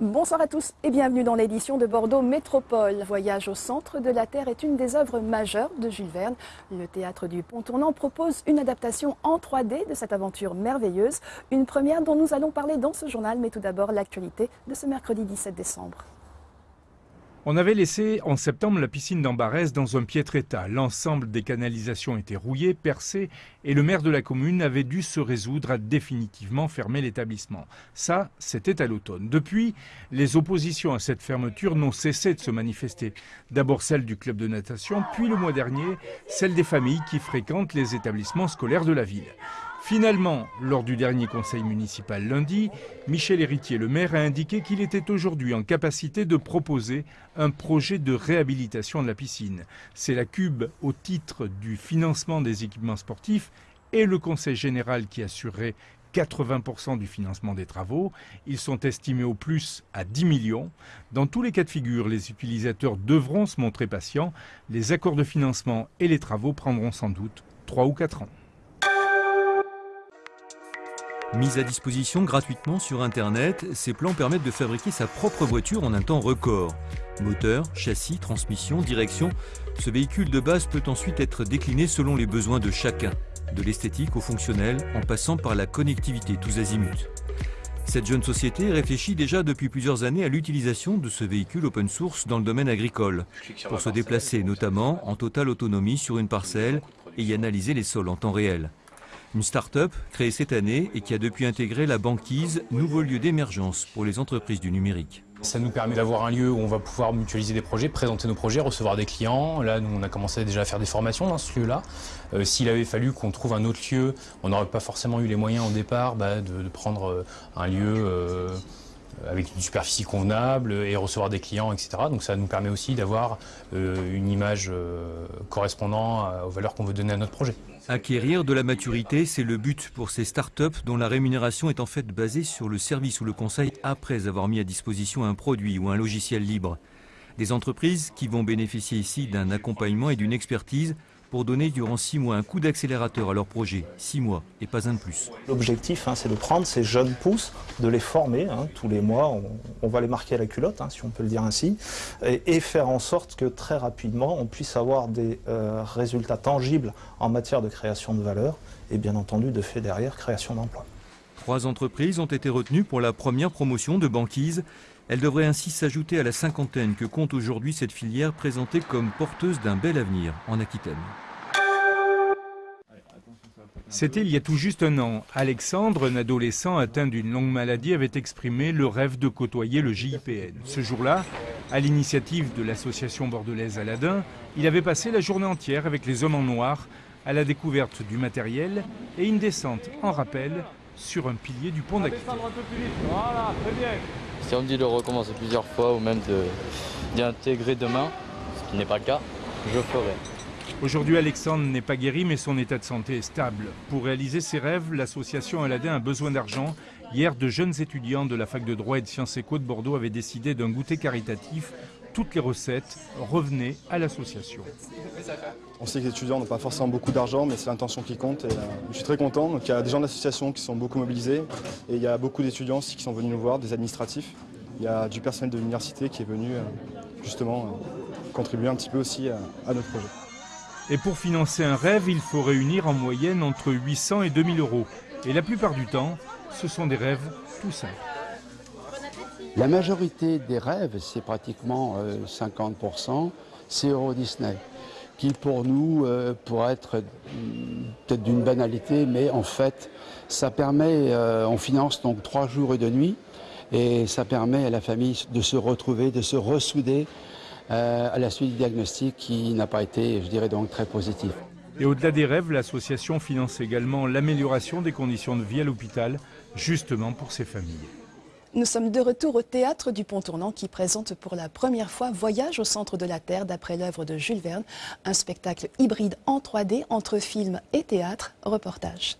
Bonsoir à tous et bienvenue dans l'édition de Bordeaux Métropole. Voyage au centre de la Terre est une des œuvres majeures de Jules Verne. Le théâtre du Pont Tournant propose une adaptation en 3D de cette aventure merveilleuse, une première dont nous allons parler dans ce journal, mais tout d'abord l'actualité de ce mercredi 17 décembre. On avait laissé en septembre la piscine d'Ambarès dans un piètre état. L'ensemble des canalisations était rouillé, percé, et le maire de la commune avait dû se résoudre à définitivement fermer l'établissement. Ça, c'était à l'automne. Depuis, les oppositions à cette fermeture n'ont cessé de se manifester. D'abord celle du club de natation, puis le mois dernier, celle des familles qui fréquentent les établissements scolaires de la ville. Finalement, lors du dernier conseil municipal lundi, Michel Héritier, le maire, a indiqué qu'il était aujourd'hui en capacité de proposer un projet de réhabilitation de la piscine. C'est la Cube au titre du financement des équipements sportifs et le conseil général qui assurerait 80% du financement des travaux. Ils sont estimés au plus à 10 millions. Dans tous les cas de figure, les utilisateurs devront se montrer patients. Les accords de financement et les travaux prendront sans doute 3 ou 4 ans. Mis à disposition gratuitement sur Internet, ces plans permettent de fabriquer sa propre voiture en un temps record. Moteur, châssis, transmission, direction, ce véhicule de base peut ensuite être décliné selon les besoins de chacun, de l'esthétique au fonctionnel en passant par la connectivité tous azimuts. Cette jeune société réfléchit déjà depuis plusieurs années à l'utilisation de ce véhicule open source dans le domaine agricole, pour se déplacer notamment en totale autonomie sur une parcelle et y analyser les sols en temps réel. Une start-up créée cette année et qui a depuis intégré la banquise, nouveau lieu d'émergence pour les entreprises du numérique. Ça nous permet d'avoir un lieu où on va pouvoir mutualiser des projets, présenter nos projets, recevoir des clients. Là, nous, on a commencé déjà à faire des formations dans ce lieu-là. Euh, S'il avait fallu qu'on trouve un autre lieu, on n'aurait pas forcément eu les moyens au départ bah, de, prendre euh, un lieu euh, avec une superficie convenable et recevoir des clients, etc. Donc ça nous permet aussi d'avoir euh, une image euh, correspondant aux valeurs qu'on veut donner à notre projet. Acquérir de la maturité, c'est le but pour ces startups dont la rémunération est en fait basée sur le service ou le conseil après avoir mis à disposition un produit ou un logiciel libre. Des entreprises qui vont bénéficier ici d'un accompagnement et d'une expertise pour donner durant six mois un coup d'accélérateur à leur projet. Six mois et pas un de plus. L'objectif, hein, c'est de prendre ces jeunes pousses, de les former. Hein, tous les mois, on, on, va les marquer à la culotte, hein, si on peut le dire ainsi, et, et, faire en sorte que très rapidement, on puisse avoir des euh, résultats tangibles en matière de création de valeur et bien entendu, de fait derrière, création d'emplois. Trois entreprises ont été retenues pour la première promotion de banquise. Elle devrait ainsi s'ajouter à la cinquantaine que compte aujourd'hui cette filière présentée comme porteuse d'un bel avenir en Aquitaine. C'était il y a tout juste un an. Alexandre, un adolescent atteint d'une longue maladie, avait exprimé le rêve de côtoyer le JIPN. Ce jour-là, à l'initiative de l'association bordelaise Aladin, il avait passé la journée entière avec les hommes en noir à la découverte du matériel et une descente en rappel sur un pilier du pont d'Aquitaine. Voilà, très bien. Si on me dit de recommencer plusieurs fois ou même d'y intégrer demain, ce qui n'est pas le cas, je ferai. Aujourd'hui, Alexandre n'est pas guéri, mais son état de santé est stable. Pour réaliser ses rêves, l'association Aladin a besoin d'argent. Hier, de jeunes étudiants de la fac de droit et de sciences éco de Bordeaux avaient décidé d'un goûter caritatif. Toutes les recettes revenaient à l'association. On sait que les étudiants n'ont pas forcément beaucoup d'argent, mais c'est l'intention qui compte. Et, euh, je suis très content. Donc, il y a des gens de l'association qui sont beaucoup mobilisés et il y a beaucoup d'étudiants aussi qui sont venus nous voir, des administratifs. Il y a du personnel de l'université qui est venu euh, justement euh, contribuer un petit peu aussi à, à notre projet. Et pour financer un rêve, il faut réunir en moyenne entre 800 et 2000 euros. Et la plupart du temps, ce sont des rêves tout simples. La majorité des rêves, c'est pratiquement euh, 50%, c'est Euro Disney, qui pour nous euh, pourrait être peut-être d'une banalité, mais en fait, ça permet, euh, on finance donc trois jours et deux nuits, et ça permet à la famille de se retrouver, de se ressouder euh, à la suite du diagnostic qui n'a pas été, je dirais donc, très positif. Et au-delà des rêves, l'association finance également l'amélioration des conditions de vie à l'hôpital, justement pour ces familles. Nous sommes de retour au théâtre du Pont Tournant qui présente pour la première fois Voyage au centre de la Terre d'après l'œuvre de Jules Verne, un spectacle hybride en 3D entre film et théâtre, reportage.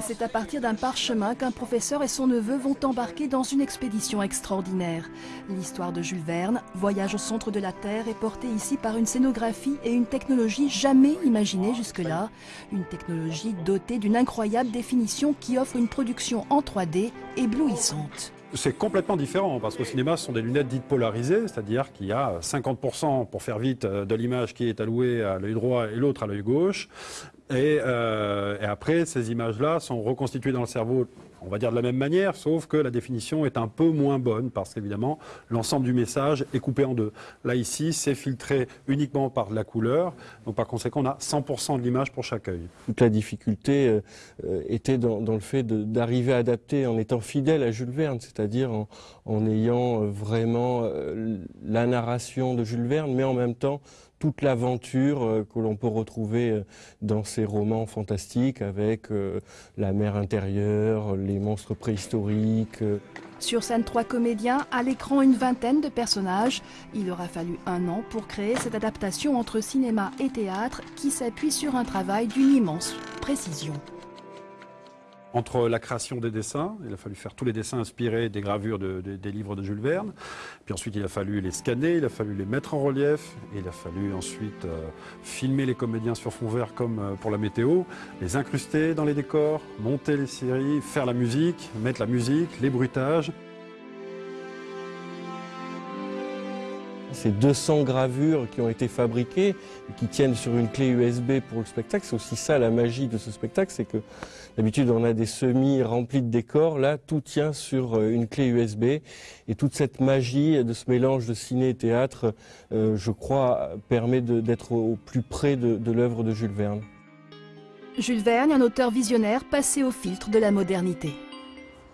C'est à partir d'un parchemin qu'un professeur et son neveu vont embarquer dans une expédition extraordinaire. L'histoire de Jules Verne, Voyage au centre de la Terre, est portée ici par une scénographie et une technologie jamais imaginées jusque-là. Une technologie dotée d'une incroyable définition qui offre une production en 3D éblouissante. C'est complètement différent parce qu'au cinéma, ce sont des lunettes dites polarisées, c'est-à-dire qu'il y a 50% pour faire vite de l'image qui est allouée à l'œil droit et l'autre à l'œil gauche. Et, euh, et, après, ces images-là sont reconstituées dans le cerveau on va dire de la même manière, sauf que la définition est un peu moins bonne parce qu'évidemment, l'ensemble du message est coupé en deux. Là, ici, c'est filtré uniquement par la couleur. Donc, par conséquent, on a 100% de l'image pour chaque œil. Toute la difficulté euh, euh, était dans, le fait d'arriver à adapter en étant fidèle à Jules Verne, c'est-à-dire en, ayant vraiment la narration de Jules Verne, mais en même temps toute l'aventure euh, que l'on peut retrouver euh, dans ces romans fantastiques avec euh, la mer intérieure, les monstres préhistoriques. Sur scène, trois comédiens, à l'écran une vingtaine de personnages. Il aura fallu un an pour créer cette adaptation entre cinéma et théâtre qui s'appuie sur un travail d'une immense précision entre la création des dessins, il a fallu faire tous les dessins inspirés des gravures des livres de Jules Verne, puis ensuite il a fallu les scanner, il a fallu les mettre en relief, et il a fallu ensuite euh, filmer les comédiens sur fond vert comme euh, pour la météo, les incruster dans les décors, monter les séries, faire la musique, mettre la musique, les bruitages. Ces 200 gravures qui ont été fabriquées et qui tiennent sur une clé USB pour le spectacle, c'est aussi ça la magie de ce spectacle, c'est que d'habitude on a des semis remplis de décors, là tout tient sur euh, une clé USB et toute cette magie de ce mélange de ciné et théâtre, euh, je crois, permet d'être au plus près de, de l'œuvre de Jules Verne. Jules Verne, un auteur visionnaire passé au filtre de la modernité.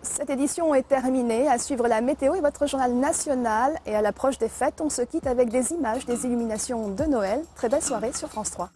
Cette édition est terminée. À suivre la météo et votre journal national. Et à l'approche des fêtes, on se quitte avec des images des illuminations de Noël. Très belle soirée sur France 3.